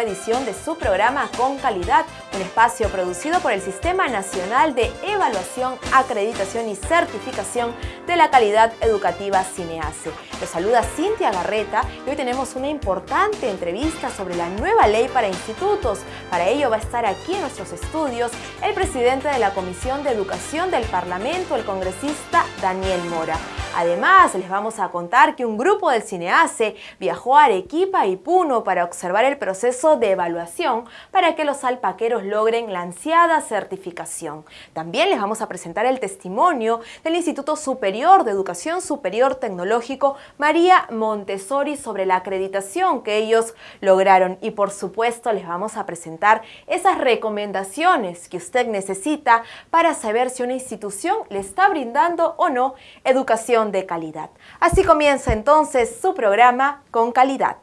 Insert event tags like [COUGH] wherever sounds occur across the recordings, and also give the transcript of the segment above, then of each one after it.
nueva edición de su programa Con Calidad, un espacio producido por el Sistema Nacional de Evaluación, Acreditación y Certificación de la Calidad Educativa CINEACE. Los saluda Cintia Garreta y hoy tenemos una importante entrevista sobre la nueva ley para institutos. Para ello va a estar aquí en nuestros estudios el presidente de la Comisión de Educación del Parlamento, el congresista Daniel Mora. Además, les vamos a contar que un grupo del CINEACE viajó a Arequipa y Puno para observar el proceso de evaluación para que los alpaqueros logren la ansiada certificación. También les vamos a presentar el testimonio del Instituto Superior de Educación Superior Tecnológico María Montessori sobre la acreditación que ellos lograron y por supuesto les vamos a presentar esas recomendaciones que usted necesita para saber si una institución le está brindando o no educación de calidad. Así comienza entonces su programa Con Calidad.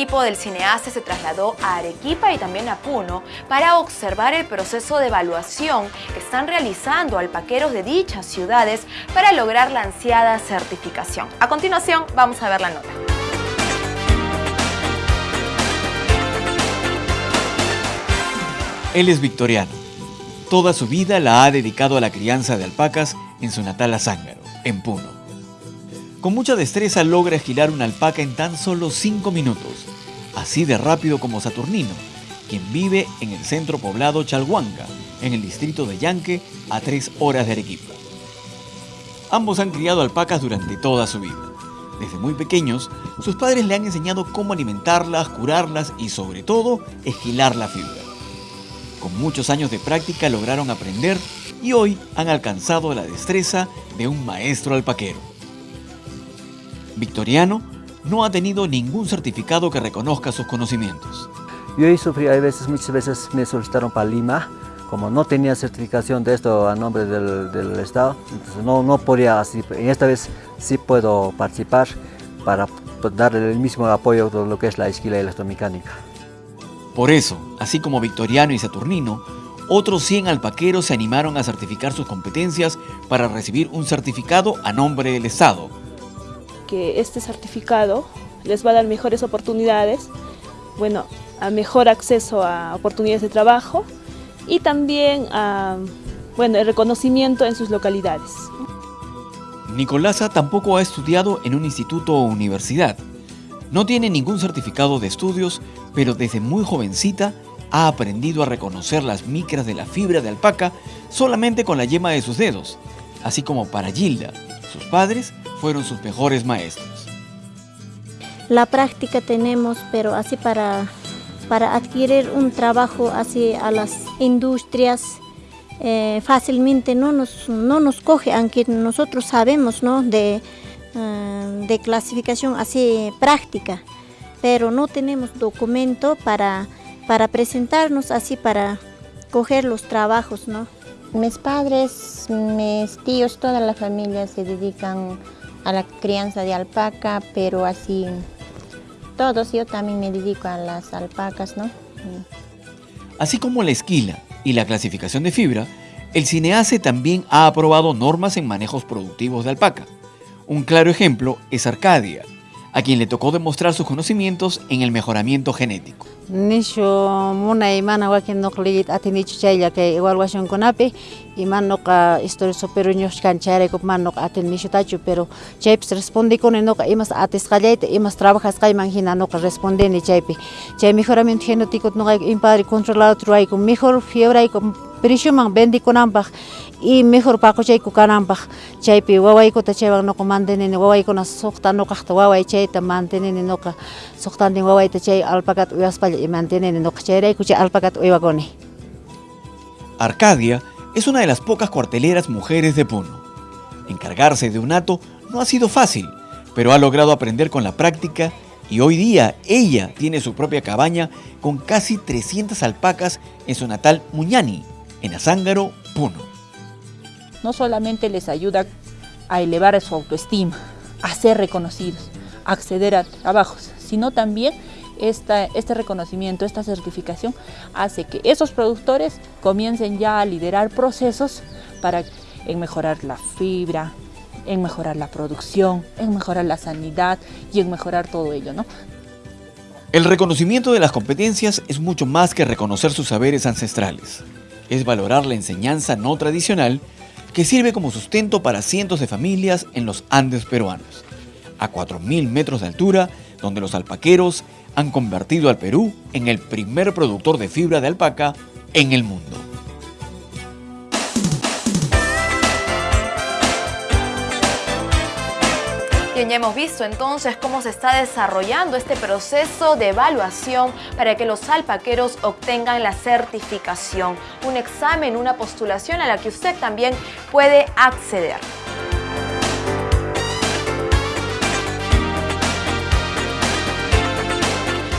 Equipo del Cineace se trasladó a Arequipa y también a Puno para observar el proceso de evaluación que están realizando alpaqueros de dichas ciudades para lograr la ansiada certificación. A continuación vamos a ver la nota. Él es victoriano. Toda su vida la ha dedicado a la crianza de alpacas en su natal Azángaro, en Puno. Con mucha destreza logra girar una alpaca en tan solo 5 minutos, así de rápido como Saturnino, quien vive en el centro poblado Chalhuanca, en el distrito de Yanque, a 3 horas de Arequipa. Ambos han criado alpacas durante toda su vida. Desde muy pequeños, sus padres le han enseñado cómo alimentarlas, curarlas y sobre todo, esquilar la fibra. Con muchos años de práctica lograron aprender y hoy han alcanzado la destreza de un maestro alpaquero. Victoriano no ha tenido ningún certificado que reconozca sus conocimientos. Yo he sufrido, hay veces, muchas veces me solicitaron para Lima, como no tenía certificación de esto a nombre del, Estado, entonces no, no podía así, en esta vez sí puedo participar para darle el mismo apoyo de lo que es la esquila electromecánica. Por eso, así como Victoriano y Saturnino, otros 100 alpaqueros se animaron a certificar sus competencias para recibir un certificado a nombre del Estado. Que este certificado les va a dar mejores oportunidades, bueno, a mejor acceso a oportunidades de trabajo y también a, bueno, el reconocimiento en sus localidades. Nicolasa tampoco ha estudiado en un instituto o universidad. No tiene ningún certificado de estudios, pero desde muy jovencita ha aprendido a reconocer las micras de la fibra de alpaca solamente con la yema de sus dedos, así como para Gilda, sus padres fueron sus mejores maestros. La práctica tenemos, pero así para, para adquirir un trabajo así a las industrias, eh, fácilmente no nos, no nos coge, aunque nosotros sabemos ¿no? de Ah, de clasificación así práctica, pero no tenemos documento para, para presentarnos así para coger los trabajos, ¿no? Mis padres, mis tíos, toda la familia se dedican a la crianza de alpaca, pero así todos, yo también me dedico a las alpacas, ¿no? Así como la esquila y la clasificación de fibra, el CINEACE también ha aprobado normas en manejos productivos de alpaca. Un claro ejemplo es Arcadia, a quien le tocó demostrar sus conocimientos en el mejoramiento genético. Nisho muna imana wakin nukligit atinichu chayla que evaluación conape iman noka historia superior ños canchare ko man noka aten nisho tachu pero chaypis responde con noka imas ates qallaita imas trabajas kayman hina noka responde ni chaypi chay mejoramiento genético noka impadre controlado truay con mejor fiebre con prishuman bendikunanpaq. Y mejor paquchayku kananpaq. Chaypi wawaykuna chaywan uywakuni. Arcadia es una de las pocas cuarteleras mujeres de Puno. Encargarse de un hato no ha sido fácil, pero ha logrado aprender con la práctica y hoy día ella tiene su propia cabaña con casi 300 alpacas en su natal Muñani, en Azángaro, Puno. No solamente les ayuda a elevar su autoestima, a ser reconocidos, a acceder a trabajos, sino también esta, este reconocimiento, esta certificación hace que esos productores comiencen ya a liderar procesos para mejorar la fibra, en mejorar la producción, en mejorar la sanidad y en mejorar todo ello, ¿no? El reconocimiento de las competencias es mucho más que reconocer sus saberes ancestrales. Es valorar la enseñanza no tradicional que sirve como sustento para cientos de familias en los Andes peruanos, a 4.000 metros de altura, donde los alpaqueros han convertido al Perú en el primer productor de fibra de alpaca en el mundo. Ya hemos visto entonces cómo se está desarrollando este proceso de evaluación para que los alpaqueros obtengan la certificación, un examen, una postulación a la que usted también puede acceder.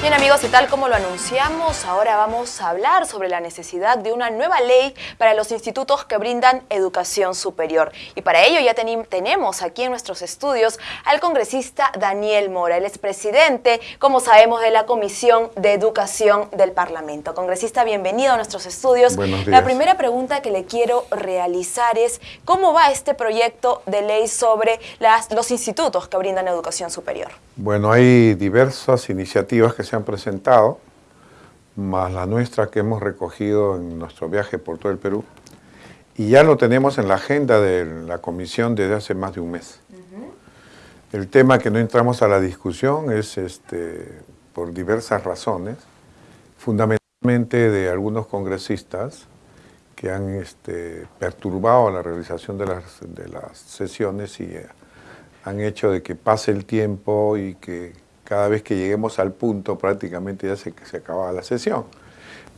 Bien amigos, y tal como lo anunciamos, ahora vamos a hablar sobre la necesidad de una nueva ley para los institutos que brindan educación superior. Y para ello ya tenemos aquí en nuestros estudios al congresista Daniel Mora. Él es presidente, como sabemos, de la Comisión de Educación del Parlamento. Congresista, bienvenido a nuestros estudios. La primera pregunta que le quiero realizar es, ¿cómo va este proyecto de ley sobre las, los institutos que brindan educación superior? Bueno, hay diversas iniciativas que se han presentado, más la nuestra que hemos recogido en nuestro viaje por todo el Perú, y ya lo tenemos en la agenda de la comisión desde hace más de un mes. El tema que no entramos a la discusión es este, por diversas razones, fundamentalmente de algunos congresistas que han este, perturbado la realización de las, de las sesiones y han hecho de que pase el tiempo y que cada vez que lleguemos al punto prácticamente ya se, se acaba la sesión.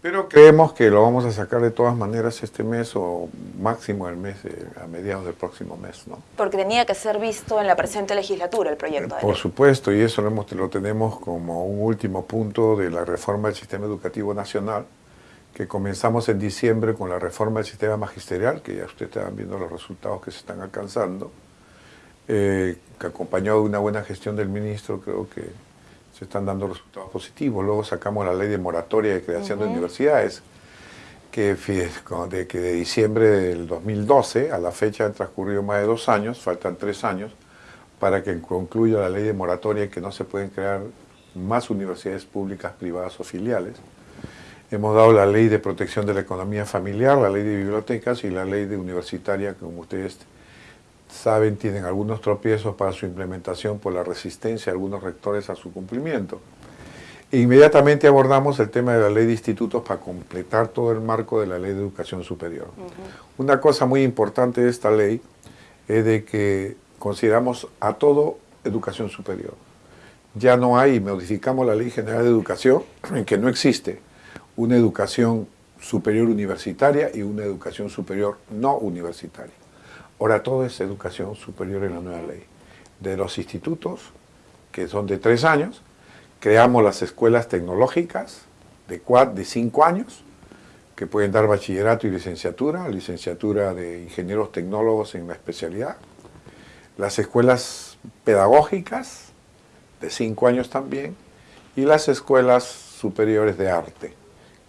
Pero creemos que lo vamos a sacar de todas maneras este mes o máximo el mes, a mediados del próximo mes. ¿no? Porque tenía que ser visto en la presente legislatura el proyecto. Por supuesto, y eso lo, hemos, lo tenemos como un último punto de la reforma del sistema educativo nacional, que comenzamos en diciembre con la reforma del sistema magisterial, que ya ustedes están viendo los resultados que se están alcanzando eh, que acompañado de una buena gestión del ministro, creo que se están dando resultados positivos. Luego sacamos la ley de moratoria de creación de universidades, que de, que de diciembre del 2012 a la fecha han transcurrido más de dos años, faltan tres años, para que concluya la ley de moratoria que no se pueden crear más universidades públicas, privadas o filiales. Hemos dado la ley de protección de la economía familiar, la ley de bibliotecas y la ley de universitaria, como ustedes saben, tienen algunos tropiezos para su implementación por la resistencia de algunos rectores a su cumplimiento. Inmediatamente abordamos el tema de la ley de institutos para completar todo el marco de la ley de educación superior. Una cosa muy importante de esta ley es de que consideramos a todo educación superior. Ya no hay, modificamos la ley general de educación, [CLEARS THROAT] en que no existe una educación superior universitaria y una educación superior no universitaria. Ahora todo es educación superior en la nueva ley. De los institutos, que son de tres años, creamos las escuelas tecnológicas de, cuatro, de cinco años, que pueden dar bachillerato y licenciatura, licenciatura de ingenieros tecnólogos en la especialidad. Las escuelas pedagógicas, de cinco años también, y las escuelas superiores de arte,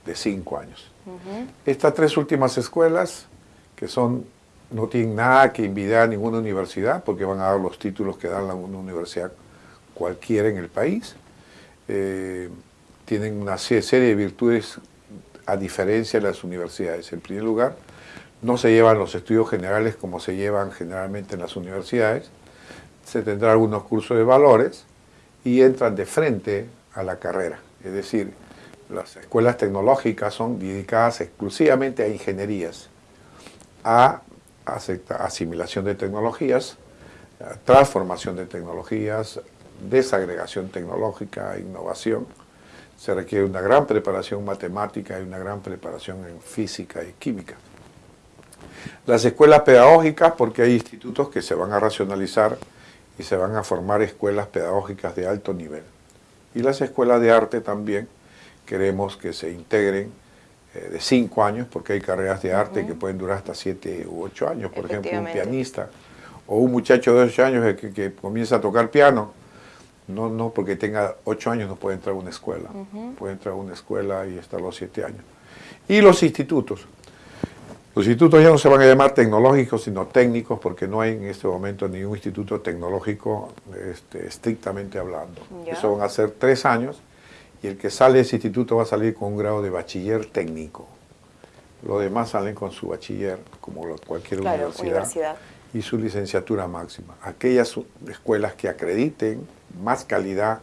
de cinco años. Estas tres últimas escuelas, que son no tienen nada que envidiar a ninguna universidad porque van a dar los títulos que dan una universidad cualquiera en el país. Eh, tienen una serie de virtudes a diferencia de las universidades. En primer lugar, no se llevan los estudios generales como se llevan generalmente en las universidades. Se tendrá algunos cursos de valores y entran de frente a la carrera. Es decir, las escuelas tecnológicas son dedicadas exclusivamente a ingenierías, a asimilación de tecnologías, transformación de tecnologías, desagregación tecnológica, innovación. Se requiere una gran preparación matemática y una gran preparación en física y química. Las escuelas pedagógicas, porque hay institutos que se van a racionalizar y se van a formar escuelas pedagógicas de alto nivel. Y las escuelas de arte también queremos que se integren de cinco años, porque hay carreras de arte que pueden durar hasta siete u ocho años. Por ejemplo, un pianista o un muchacho de ocho años que, comienza a tocar piano, no, no porque tenga ocho años no puede entrar a una escuela, puede entrar a una escuela y estar los siete años. Y los institutos. Los institutos ya no se van a llamar tecnológicos, sino técnicos, porque no hay en este momento ningún instituto tecnológico este, estrictamente hablando. Eso van a ser tres años y el que sale de ese instituto va a salir con un grado de bachiller técnico. Los demás salen con su bachiller, como cualquier universidad, y su licenciatura máxima. Aquellas escuelas que acrediten más calidad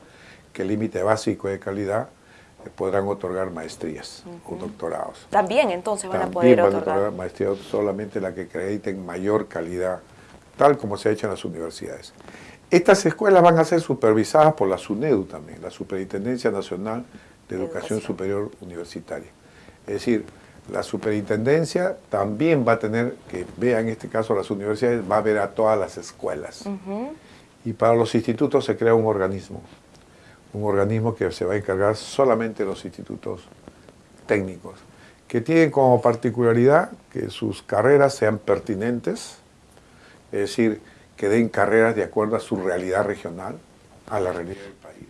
que el límite básico de calidad, podrán otorgar maestrías o doctorados. También entonces van a poder otorgar maestrías solamente la que acrediten mayor calidad, tal como se ha hecho en las universidades. Estas escuelas van a ser supervisadas por la SUNEDU también, la Superintendencia Nacional de Educación, Superior Universitaria. Es decir, la superintendencia también va a tener, que vea en este caso las universidades, va a ver a todas las escuelas. Y para los institutos se crea un organismo un organismo que se va a encargar solamente de los institutos técnicos, que tienen como particularidad que sus carreras sean pertinentes, es decir, que den carreras de acuerdo a su realidad regional, a la realidad del país,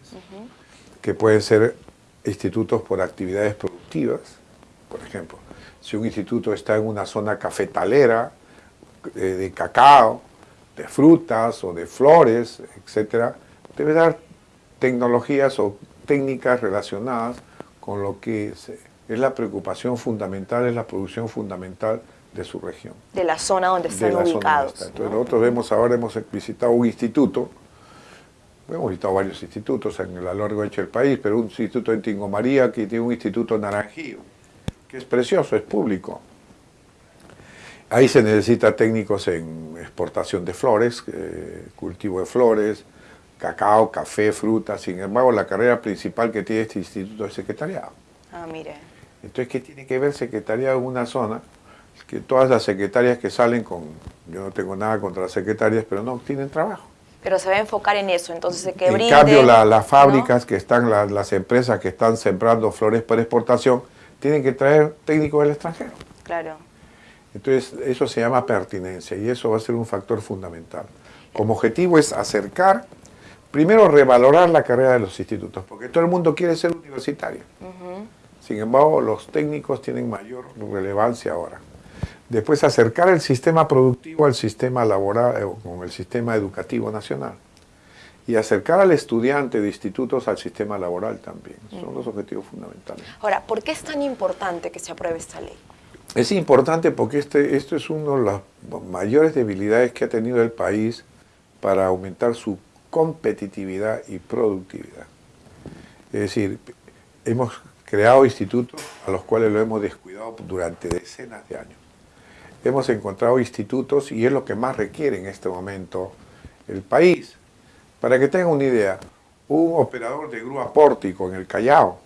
que pueden ser institutos por actividades productivas, por ejemplo, si un instituto está en una zona cafetalera, de, de cacao, de frutas o de flores, etc., debe dar tecnologías o técnicas relacionadas con lo que es, la preocupación fundamental, es la producción fundamental de su región. De la zona donde están ubicados. Entonces nosotros vemos ahora, hemos visitado un instituto, hemos visitado varios institutos en a lo largo del país, pero un instituto en Tingo María que tiene un instituto naranjío, que es precioso, es público. Ahí se necesita técnicos en exportación de flores, eh, cultivo de flores, cacao, café, fruta. Sin embargo, la carrera principal que tiene este instituto es secretariado. Ah, mire. Entonces, ¿qué tiene que ver secretariado en una zona? Que todas las secretarias que salen con, yo no tengo nada contra las secretarias, pero no tienen trabajo. Pero se va a enfocar en eso, entonces que En cambio, las fábricas que están, las empresas que están sembrando flores para exportación, tienen que traer técnicos del extranjero. Claro. Entonces, eso se llama pertinencia y eso va a ser un factor fundamental. Como objetivo es acercar primero revalorar la carrera de los institutos, porque todo el mundo quiere ser universitario. Sin embargo, los técnicos tienen mayor relevancia ahora. Después acercar el sistema productivo al sistema laboral, eh, con el sistema educativo nacional. Y acercar al estudiante de institutos al sistema laboral también. Son los objetivos fundamentales. Ahora, ¿por qué es tan importante que se apruebe esta ley? Es importante porque este, esto es una de las mayores debilidades que ha tenido el país para aumentar su competitividad y productividad. Es decir, hemos creado institutos a los cuales lo hemos descuidado durante decenas de años. Hemos encontrado institutos y es lo que más requiere en este momento el país. Para que tengan una idea, un operador de grúa pórtico en el Callao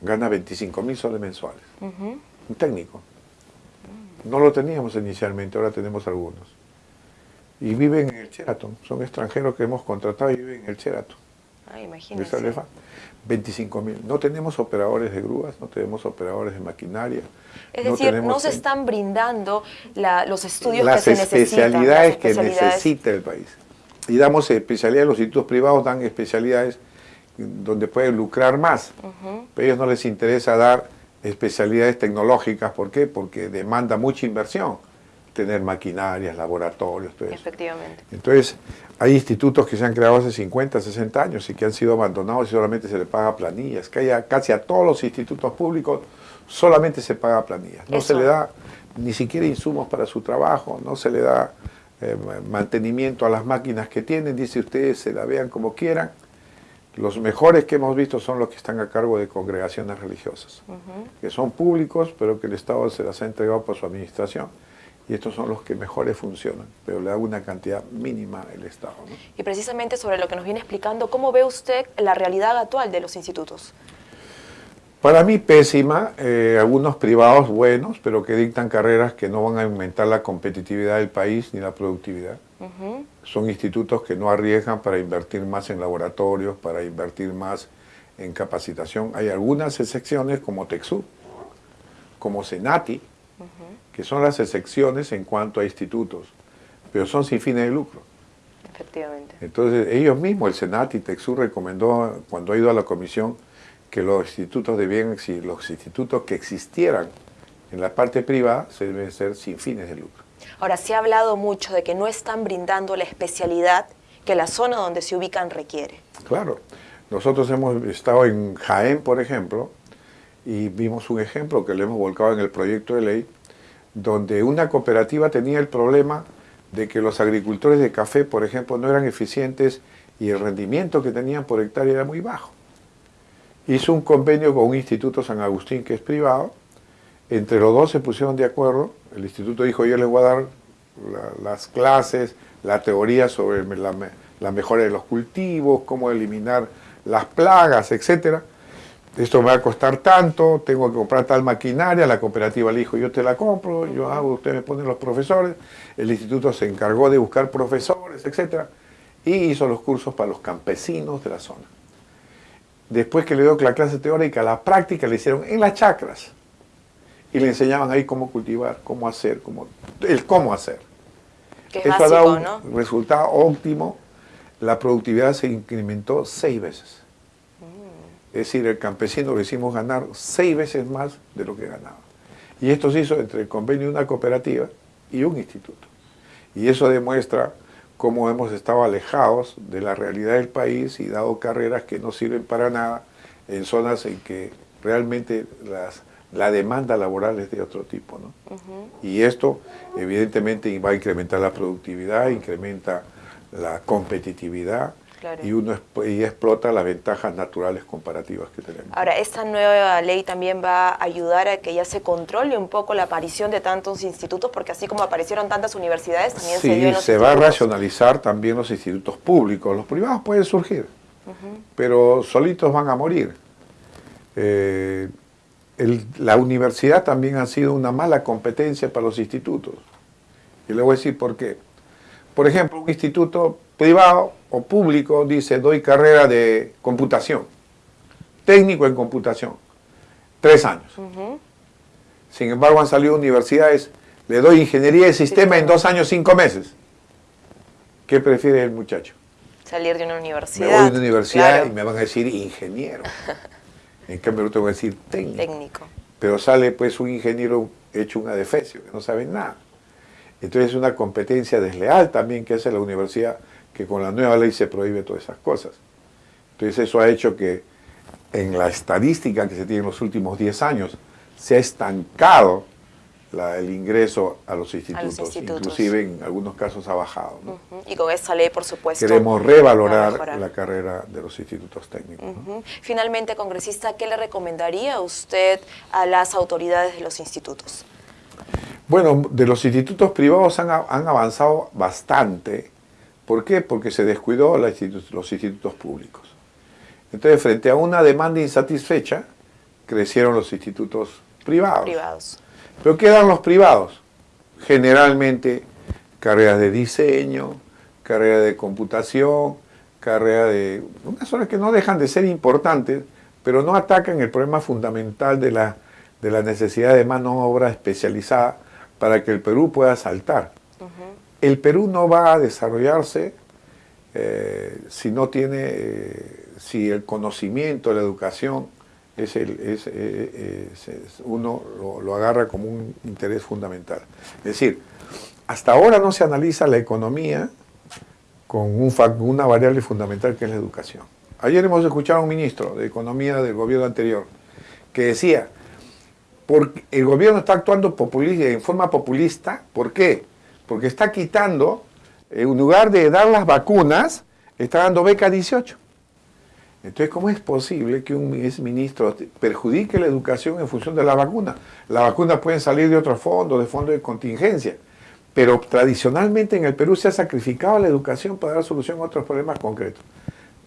gana 25 mil soles mensuales. Un técnico. No lo teníamos inicialmente, ahora tenemos algunos y viven en el Sheraton. Son extranjeros que hemos contratado y viven en el Sheraton. Ah, imagínense. 25 mil. No tenemos operadores de grúas, no tenemos operadores de maquinaria. Es decir, no se están brindando los estudios que se necesitan. Especialidades que necesita el país. Y damos especialidades, los institutos privados dan especialidades donde pueden lucrar más. Pero a ellos no les interesa dar especialidades tecnológicas. ¿Por qué? Porque demanda mucha inversión tener maquinarias, laboratorios, todo eso. Efectivamente. Entonces, hay institutos que se han creado hace 50, 60 años y que han sido abandonados y solamente se le paga planillas. Que haya casi a todos los institutos públicos solamente se paga planillas. No se le da ni siquiera insumos para su trabajo, no se le da eh, mantenimiento a las máquinas que tienen, dice ustedes, se la vean como quieran. Los mejores que hemos visto son los que están a cargo de congregaciones religiosas, que son públicos, pero que el Estado se las ha entregado por su administración y estos son los que mejores funcionan, pero le da una cantidad mínima el Estado. Y precisamente sobre lo que nos viene explicando, ¿cómo ve usted la realidad actual de los institutos? Para mí pésima, eh, algunos privados buenos, pero que dictan carreras que no van a aumentar la competitividad del país ni la productividad. Son institutos que no arriesgan para invertir más en laboratorios, para invertir más en capacitación. Hay algunas excepciones como TEXU, como Senati, que son las excepciones en cuanto a institutos, pero son sin fines de lucro. Efectivamente. Entonces, ellos mismos, el Senat y Texur recomendó, cuando ha ido a la comisión, que los institutos debían, si los institutos que existieran En la parte privada se debe ser sin fines de lucro. Ahora, se ha hablado mucho de que no están brindando la especialidad que la zona donde se ubican requiere. Claro. Nosotros hemos estado en Jaén, por ejemplo, y vimos un ejemplo que le hemos volcado en el proyecto de ley, donde una cooperativa tenía el problema de que los agricultores de café, por ejemplo, no eran eficientes y el rendimiento que tenían por hectárea era muy bajo. Hizo un convenio con un instituto San Agustín que es privado, entre los dos se pusieron de acuerdo, el instituto dijo yo les voy a dar las clases, la teoría sobre la, la, mejora de los cultivos, cómo eliminar las plagas, etcétera. Esto me va a costar tanto, tengo que comprar tal maquinaria, la cooperativa le dijo yo te la compro, yo hago, ustedes me ponen los profesores, el instituto se encargó de buscar profesores, etcétera, y hizo los cursos para los campesinos de la zona. Después que le dio la clase teórica, la práctica le hicieron en las chacras y le enseñaban ahí cómo cultivar, cómo hacer, cómo, el cómo hacer. Eso ha dado un resultado óptimo. La productividad se incrementó seis veces. Es decir, el campesino lo hicimos ganar seis veces más de lo que ganaba. Y esto se hizo entre el convenio de una cooperativa y un instituto. Y eso demuestra cómo hemos estado alejados de la realidad del país y dado carreras que no sirven para nada en zonas en que realmente las la demanda laboral es de otro tipo. ¿no? Y esto evidentemente va a incrementar la productividad, incrementa la competitividad y uno y explota las ventajas naturales comparativas que tenemos. Ahora, esta nueva ley también va a ayudar a que ya se controle un poco la aparición de tantos institutos, porque así como aparecieron tantas universidades, también se dio en los se va a racionalizar también los institutos públicos. Los privados pueden surgir, pero solitos van a morir. Eh, la universidad también ha sido una mala competencia para los institutos. Y le voy a decir por qué. Por ejemplo, un instituto privado o público dice, doy carrera de computación, técnico en computación, tres años. Sin embargo, han salido universidades, le doy ingeniería de sistema en dos años, cinco meses. ¿Qué prefiere el muchacho? Salir de una universidad. Me voy de una universidad y me van a decir ingeniero. [LAUGHS] En cambio, yo te voy a decir técnico. Pero sale pues un ingeniero hecho un adefesio, que no sabe nada. Entonces es una competencia desleal también que hace la universidad, que con la nueva ley se prohíbe todas esas cosas. Entonces eso ha hecho que en la estadística que se tiene en los últimos 10 años se ha estancado el ingreso a los, institutos, inclusive en algunos casos ha bajado. Y con esa ley, por supuesto, Queremos revalorar la carrera de los institutos técnicos. Finalmente, congresista, ¿qué le recomendaría usted a las autoridades de los institutos? Bueno, de los institutos privados han, avanzado bastante. ¿Por qué? Porque se descuidó los institutos públicos. Entonces, frente a una demanda insatisfecha, crecieron los institutos privados. privados. Pero ¿qué dan los privados? Generalmente carreras de diseño, carreras de computación, carreras de... unas horas que no dejan de ser importantes, pero no atacan el problema fundamental de la, de la necesidad de mano obra especializada para que el Perú pueda saltar. El Perú no va a desarrollarse eh, si no tiene, eh, si el conocimiento, la educación es el, eh, uno lo, agarra como un interés fundamental. Es decir, hasta ahora no se analiza la economía con un, una variable fundamental que es la educación. Ayer hemos escuchado a un ministro de Economía del gobierno anterior que decía, porque el gobierno está actuando en forma populista, ¿por qué? Porque está quitando, en lugar de dar las vacunas, está dando beca 18. Entonces, ¿cómo es posible que un ministro perjudique la educación en función de la vacuna? Las vacunas pueden salir de otros fondos, de fondos de contingencia, pero tradicionalmente en el Perú se ha sacrificado la educación para dar solución a otros problemas concretos.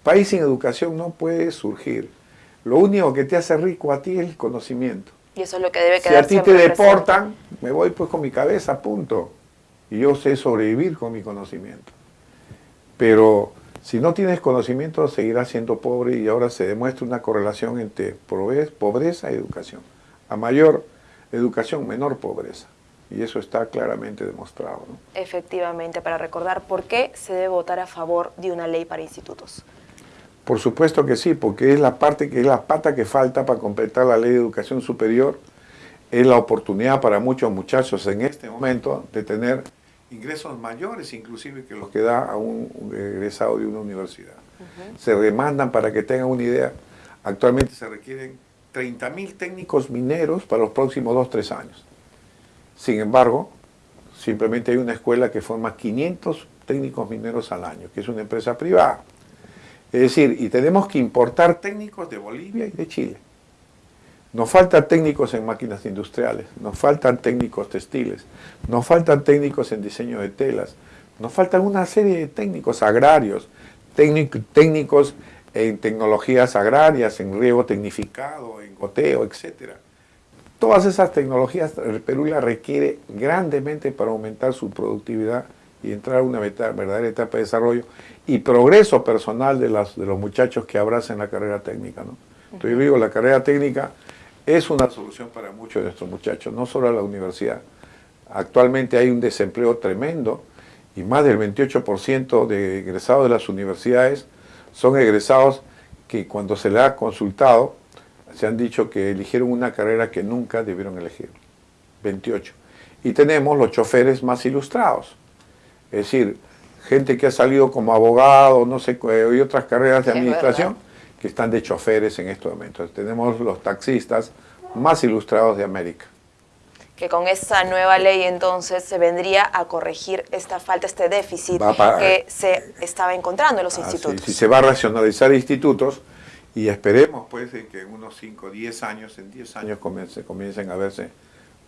País sin educación no puede surgir. Lo único que te hace rico a ti es el conocimiento. Y eso es lo que debe quedar Si a ti te deportan, me voy pues con mi cabeza, punto. Y yo sé sobrevivir con mi conocimiento. Pero si no tienes conocimiento, seguirás siendo pobre y ahora se demuestra una correlación entre pobreza y educación. A mayor educación, menor pobreza. Y eso está claramente demostrado. Efectivamente, para recordar, ¿por qué se debe votar a favor de una ley para institutos? Por supuesto que sí, porque es la parte que es la pata que falta para completar la ley de educación superior es la oportunidad para muchos muchachos en este momento de tener ingresos mayores inclusive que los que da a un egresado de una universidad. Se demandan, para que tengan una idea, actualmente se requieren 30.000 técnicos mineros para los próximos 2-3 años. Sin embargo, simplemente hay una escuela que forma 500 técnicos mineros al año, que es una empresa privada. Es decir, y tenemos que importar técnicos de Bolivia y de Chile. Nos faltan técnicos en máquinas industriales, nos faltan técnicos textiles, nos faltan técnicos en diseño de telas, nos faltan una serie de técnicos agrarios, técnicos en tecnologías agrarias, en riego tecnificado, en goteo, etc. Todas esas tecnologías el Perú las requiere grandemente para aumentar su productividad y entrar a una verdadera etapa de desarrollo y progreso personal de, las, de los muchachos que abracen la carrera técnica. ¿no? Entonces yo digo, la carrera técnica es una solución para muchos de nuestros muchachos, no solo a la universidad. Actualmente hay un desempleo tremendo y más del 28% de egresados de las universidades son egresados que cuando se les ha consultado se han dicho que eligieron una carrera que nunca debieron elegir. 28. Y tenemos los choferes más ilustrados. Es decir, gente que ha salido como abogado, no sé, y otras carreras de administración, que están de choferes en estos momentos. Tenemos los taxistas más ilustrados de América. Que con esa nueva ley entonces se vendría a corregir esta falta, este déficit que se estaba encontrando en los institutos. Si se va a racionalizar institutos y esperemos pues que en unos 5, 10 años, en 10 años comiencen a verse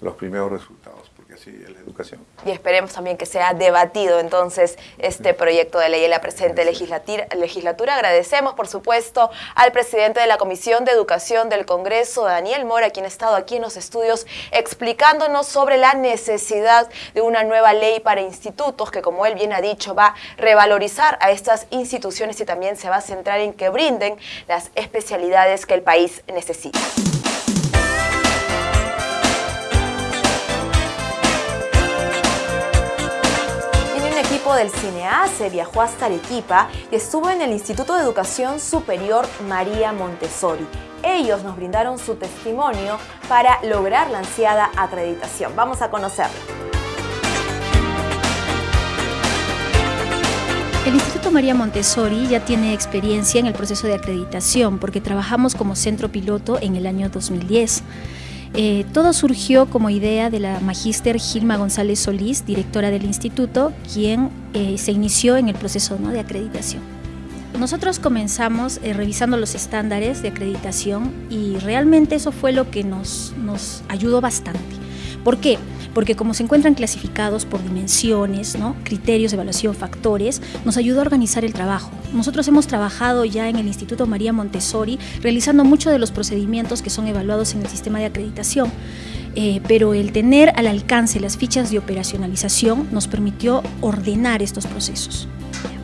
los primeros resultados, porque así es la educación. Y esperemos también que sea debatido entonces este proyecto de ley en la presente legislatura. Agradecemos, por supuesto, al presidente de la Comisión de Educación del Congreso, Daniel Mora, quien ha estado aquí en los estudios explicándonos sobre la necesidad de una nueva ley para institutos que, como él bien ha dicho, va a revalorizar a estas instituciones y también se va a centrar en que brinden las especialidades que el país necesita. Del CINEA se viajó hasta Arequipa y estuvo en el Instituto de Educación Superior María Montessori. Ellos nos brindaron su testimonio para lograr la ansiada acreditación. Vamos a conocerlo. El Instituto María Montessori ya tiene experiencia en el proceso de acreditación porque trabajamos como centro piloto en el año 2010. Eh, todo surgió como idea de la magíster Gilma González Solís, directora del instituto, quien eh, se inició en el proceso de acreditación. Nosotros comenzamos eh, revisando los estándares de acreditación y realmente eso fue lo que nos, nos ayudó bastante. ¿Por qué? porque como se encuentran clasificados por dimensiones, ¿no? criterios de evaluación, factores, nos ayudó a organizar el trabajo. Nosotros hemos trabajado ya en el Instituto María Montessori realizando muchos de los procedimientos que son evaluados en el sistema de acreditación. Eh, pero el tener al alcance las fichas de operacionalización nos permitió ordenar estos procesos.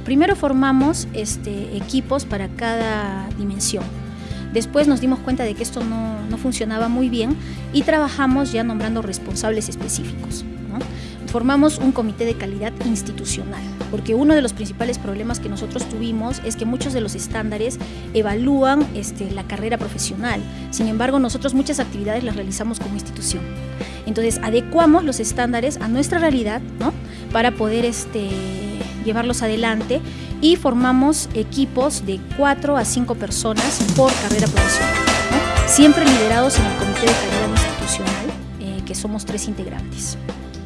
Primero formamos este, equipos para cada dimensión. Después nos dimos cuenta de que esto no, funcionaba muy bien y trabajamos ya nombrando responsables específicos. Formamos un comité de calidad institucional, porque uno de los principales problemas que nosotros tuvimos es que muchos de los estándares evalúan este, la carrera profesional. Sin embargo, nosotros muchas actividades las realizamos como institución. Entonces, adecuamos los estándares a nuestra realidad ¿no? para poder este, llevarlos adelante y formamos equipos de 4 a 5 personas por carrera profesional, siempre liderados en el Comité de Calidad Institucional, eh, que somos tres integrantes.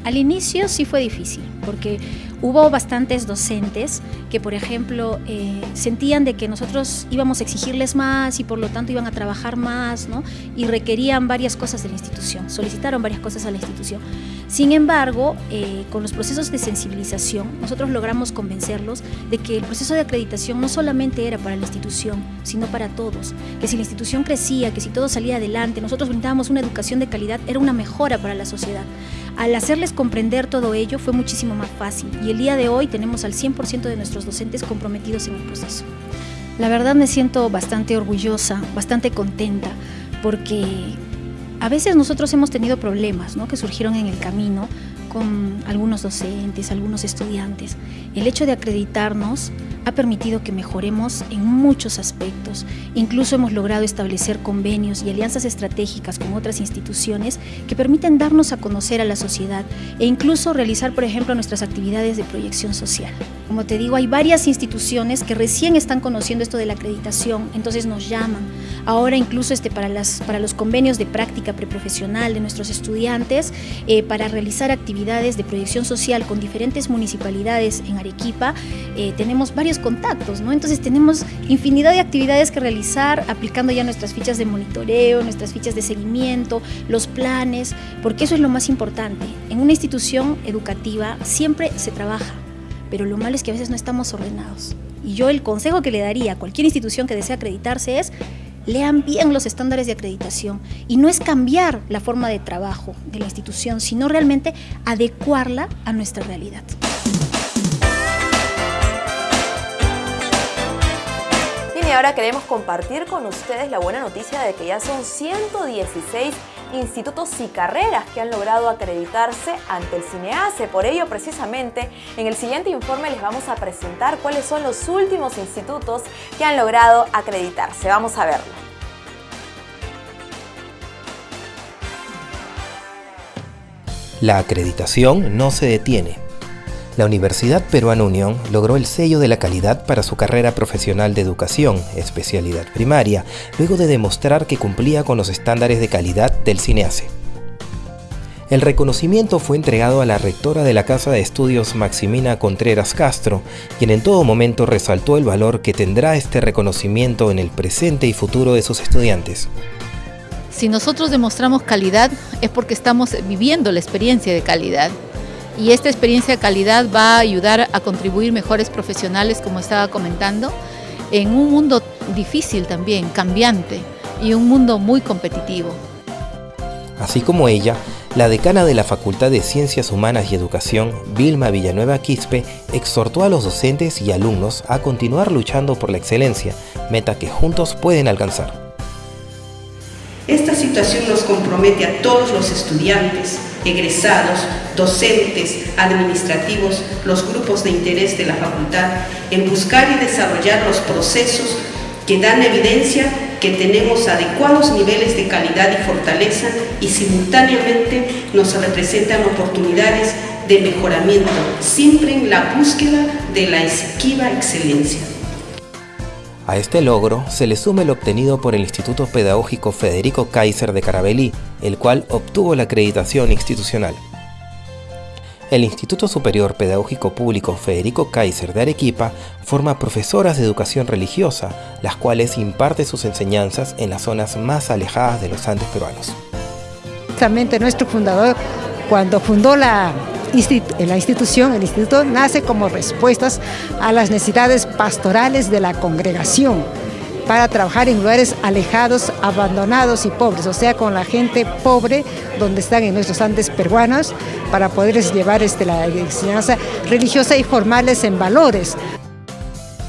Al inicio sí fue difícil, porque hubo bastantes docentes que, por ejemplo, eh, sentían de que nosotros íbamos a exigirles más y por lo tanto iban a trabajar más, ¿no? Y requerían varias cosas de la institución, solicitaron varias cosas a la institución. Sin embargo, eh, con los procesos de sensibilización, nosotros logramos convencerlos de que el proceso de acreditación no solamente era para la institución, sino para todos. Que si la institución crecía, que si todo salía adelante, nosotros brindábamos una educación de calidad, era una mejora para la sociedad. Al hacerles comprender todo ello fue muchísimo más fácil y el día de hoy tenemos al 100% de nuestros docentes comprometidos en el proceso. La verdad me siento bastante orgullosa, bastante contenta, porque a veces nosotros hemos tenido problemas ¿no? que surgieron en el camino algunos docentes, algunos estudiantes. El hecho de acreditarnos ha permitido que mejoremos en muchos aspectos. Incluso hemos logrado establecer convenios y alianzas estratégicas con otras instituciones que permiten darnos a conocer a la sociedad e incluso realizar, por ejemplo, nuestras actividades de proyección social. Como te digo, hay varias instituciones que recién están conociendo esto de la acreditación, entonces nos llaman. Ahora incluso este, para, las, para los convenios de práctica preprofesional de nuestros estudiantes, eh, para realizar actividades de proyección social con diferentes municipalidades en Arequipa, eh, tenemos varios contactos, ¿no? Entonces tenemos infinidad de actividades que realizar aplicando ya nuestras fichas de monitoreo, nuestras fichas de seguimiento, los planes, porque eso es lo más importante. En una institución educativa siempre se trabaja pero lo malo es que a veces no estamos ordenados. Y yo el consejo que le daría a cualquier institución que desee acreditarse es lean bien los estándares de acreditación y no es cambiar la forma de trabajo de la institución, sino realmente adecuarla a nuestra realidad. y ahora queremos compartir con ustedes la buena noticia de que ya son 116 institutos y carreras que han logrado acreditarse ante el CINEACE. Por ello, precisamente, en el siguiente informe les vamos a presentar cuáles son los últimos institutos que han logrado acreditarse. Vamos a verlo. La acreditación no se detiene la Universidad Peruana Unión logró el sello de la calidad para su carrera profesional de educación, especialidad primaria, luego de demostrar que cumplía con los estándares de calidad del CINEACE. El reconocimiento fue entregado a la rectora de la Casa de Estudios Maximina Contreras Castro, quien en todo momento resaltó el valor que tendrá este reconocimiento en el presente y futuro de sus estudiantes. Si nosotros demostramos calidad es porque estamos viviendo la experiencia de calidad y esta experiencia de calidad va a ayudar a contribuir mejores profesionales, como estaba comentando, en un mundo difícil también, cambiante y un mundo muy competitivo. Así como ella, la decana de la Facultad de Ciencias Humanas y Educación, Vilma Villanueva Quispe, exhortó a los docentes y alumnos a continuar luchando por la excelencia, meta que juntos pueden alcanzar. Esta situación nos compromete a todos los estudiantes, egresados, docentes, administrativos, los grupos de interés de la facultad, en buscar y desarrollar los procesos que dan evidencia que tenemos adecuados niveles de calidad y fortaleza y simultáneamente nos representan oportunidades de mejoramiento, siempre en la búsqueda de la esquiva excelencia. A este logro se le suma el obtenido por el Instituto Pedagógico Federico Kaiser de Carabelí, el cual obtuvo la acreditación institucional. El Instituto Superior Pedagógico Público Federico Kaiser de Arequipa forma profesoras de educación religiosa, las cuales imparten sus enseñanzas en las zonas más alejadas de los Andes peruanos. Justamente nuestro fundador, cuando fundó la la institución, el instituto nace como respuestas a las necesidades pastorales de la congregación para trabajar en lugares alejados, abandonados y pobres, o sea, con la gente pobre donde están en nuestros Andes peruanos, para poderles llevar este, la enseñanza religiosa y formarles en valores.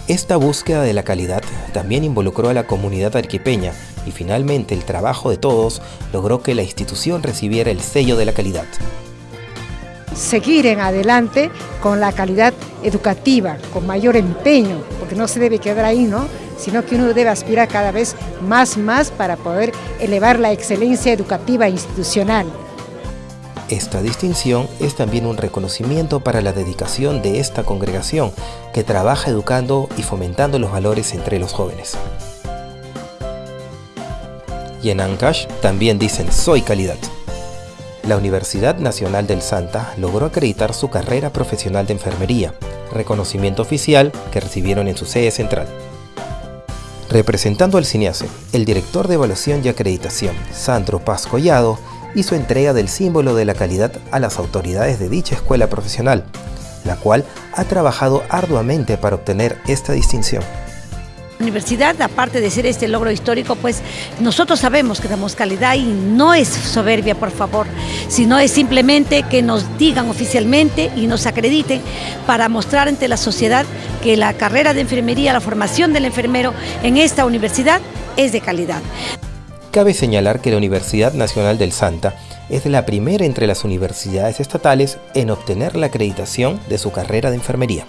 Esta búsqueda de la calidad también involucró a la comunidad arquipeña y finalmente el trabajo de todos logró que la institución recibiera el sello de la calidad seguir en adelante con la calidad educativa, con mayor empeño, porque no se debe quedar ahí, ¿no? sino que uno debe aspirar cada vez más, más para poder elevar la excelencia educativa institucional. Esta distinción es también un reconocimiento para la dedicación de esta congregación que trabaja educando y fomentando los valores entre los jóvenes. Y en Ancash también dicen soy calidad la Universidad Nacional del Santa logró acreditar su carrera profesional de enfermería, reconocimiento oficial que recibieron en su sede central. Representando al CINEACE, el director de evaluación y acreditación, Sandro Paz Collado, hizo entrega del símbolo de la calidad a las autoridades de dicha escuela profesional, la cual ha trabajado arduamente para obtener esta distinción. Universidad, aparte de ser este logro histórico, pues nosotros sabemos que damos calidad y no es soberbia, por favor, sino es simplemente que nos digan oficialmente y nos acrediten para mostrar ante la sociedad que la carrera de enfermería, la formación del enfermero en esta universidad es de calidad. Cabe señalar que la Universidad Nacional del Santa es la primera entre las universidades estatales en obtener la acreditación de su carrera de enfermería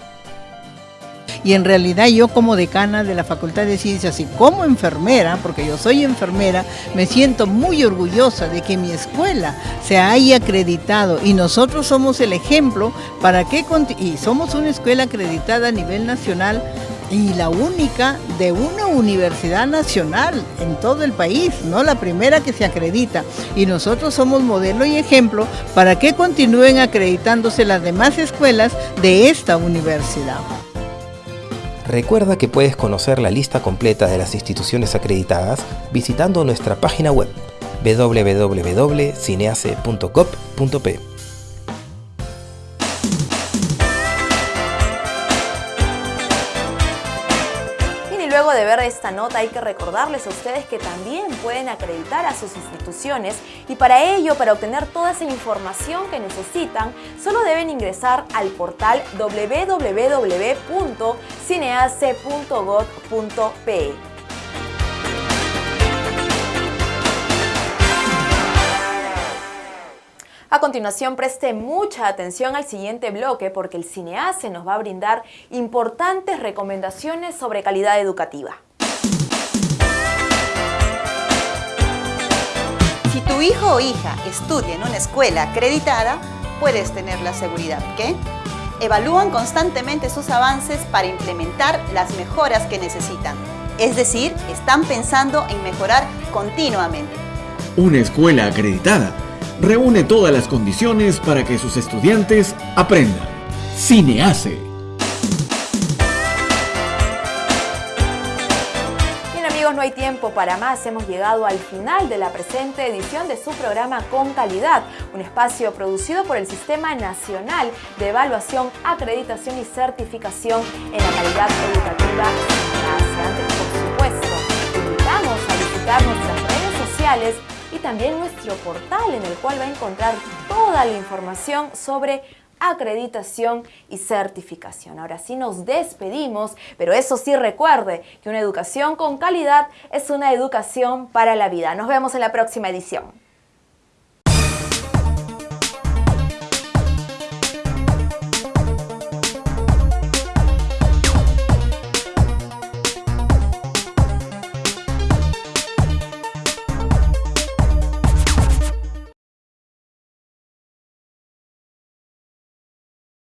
y en realidad yo como decana de la Facultad de Ciencias y como enfermera, porque yo soy enfermera, me siento muy orgullosa de que mi escuela se haya acreditado y nosotros somos el ejemplo para que, y somos una escuela acreditada a nivel nacional y la única de una universidad nacional en todo el país, no la primera que se acredita. Y nosotros somos modelo y ejemplo para que continúen acreditándose las demás escuelas de esta universidad. Recuerda que puedes conocer la lista completa de las instituciones acreditadas visitando nuestra página web www.cineace.gov.p. ver esta nota hay que recordarles a ustedes que también pueden acreditar a sus instituciones y para ello, para obtener toda esa información que necesitan, solo deben ingresar al portal www.cineace.gov.pe. A continuación, preste mucha atención al siguiente bloque porque el Cineace nos va a brindar importantes recomendaciones sobre calidad educativa. Si tu hijo o hija estudia en una escuela acreditada, puedes tener la seguridad que evalúan constantemente sus avances para implementar las mejoras que necesitan. Es decir, están pensando en mejorar continuamente. Una escuela acreditada reúne todas las condiciones para que sus estudiantes aprendan. Cineace. Bien amigos, no hay tiempo para más. Hemos llegado al final de la presente edición de su programa Con Calidad, un espacio producido por el Sistema Nacional de Evaluación, Acreditación y Certificación en la Calidad Educativa CINEACE. Por supuesto, invitamos a visitar nuestras redes sociales y también nuestro portal en el cual va a encontrar toda la información sobre acreditación y certificación. Ahora sí nos despedimos, pero eso sí recuerde que una educación con calidad es una educación para la vida. Nos vemos en la próxima edición.